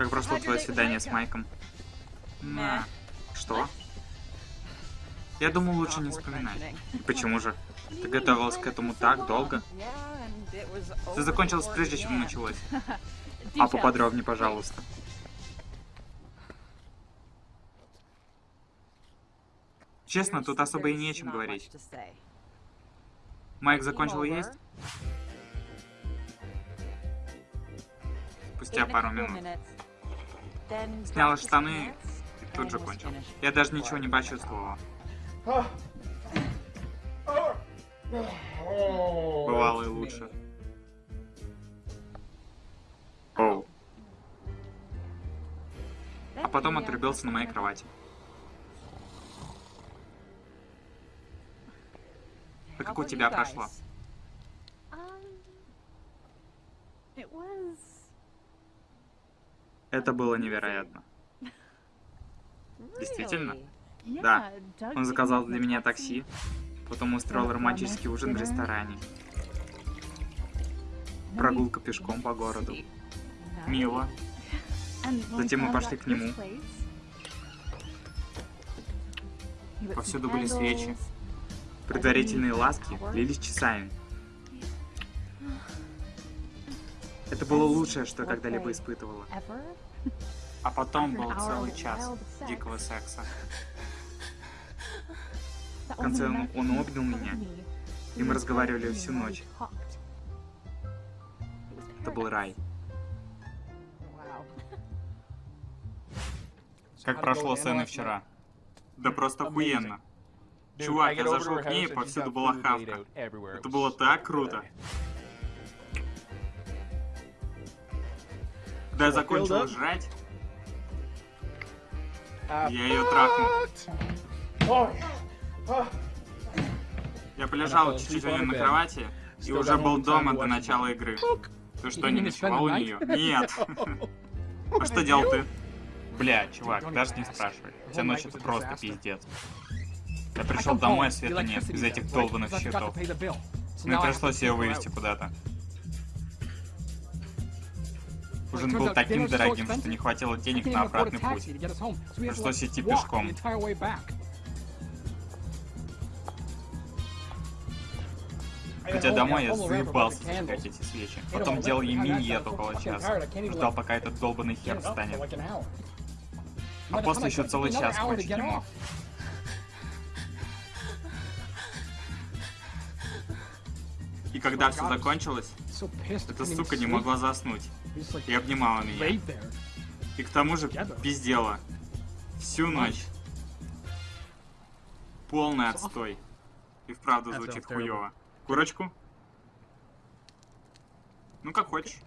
Как прошло твое свидание с Майком? На. Что? Я думал, лучше не вспоминать. И почему же? Ты готовилась к этому так долго? Все закончилось прежде, чем началось. А поподробнее, пожалуйста. Честно, тут особо и не о чем говорить. Майк закончил есть? Спустя пару минут. Сняла штаны и тут же кончил. Я даже ничего не почувствовала. Бывало и лучше. Оу. А потом отрубился на моей кровати. А как у тебя прошло? Это было невероятно. Действительно? Да. Он заказал для меня такси, потом устроил романтический ужин в ресторане. Прогулка пешком по городу. Мило. Затем мы пошли к нему. Повсюду были свечи. Предварительные ласки длились часами. Это было лучшее, что я когда-либо испытывала. А потом был целый час дикого секса. В конце он, он обнял меня, и мы разговаривали всю ночь. Это был рай. Как прошло сцены вчера? Да просто охуенно. Чувак, я зашел к ней, и повсюду была хавка. Это было так круто. Когда я закончил жрать, я ее трахнул. Я полежал чуть-чуть на кровати и уже был дома до начала игры. Ты что, не ночевал у нее? Нет. А что делал ты? Бля, чувак, даже не спрашивай. Вся ночь это просто пиздец. Я пришел домой, а света нет, из этих долбанных счетов. Мне пришлось ее вывести куда-то. Ужин был таким дорогим, что не хватило денег на обратный путь. Пришлось идти пешком. Хотя домой я заебался зажигать эти свечи. Потом делал ей миньет около часа. Ждал, пока этот долбанный хер встанет. А после еще целый час кончить не И когда все закончилось, эта сука не могла заснуть. И обнимала меня. И к тому же пиздела. Всю ночь. Полный отстой. И вправду звучит хуёво. Курочку? Ну как хочешь.